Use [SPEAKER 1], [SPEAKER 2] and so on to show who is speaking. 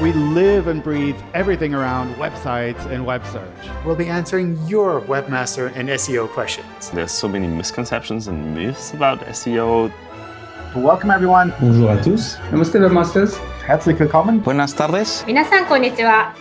[SPEAKER 1] We live and breathe everything around websites and web search.
[SPEAKER 2] We'll be answering your webmaster and SEO questions.
[SPEAKER 3] There's so many misconceptions and myths about SEO.
[SPEAKER 4] Welcome everyone.
[SPEAKER 5] Bonjour à tous. Namaste webmasters.
[SPEAKER 4] Herzlich willkommen.
[SPEAKER 3] Buenas tardes.
[SPEAKER 6] 皆さんこんにちは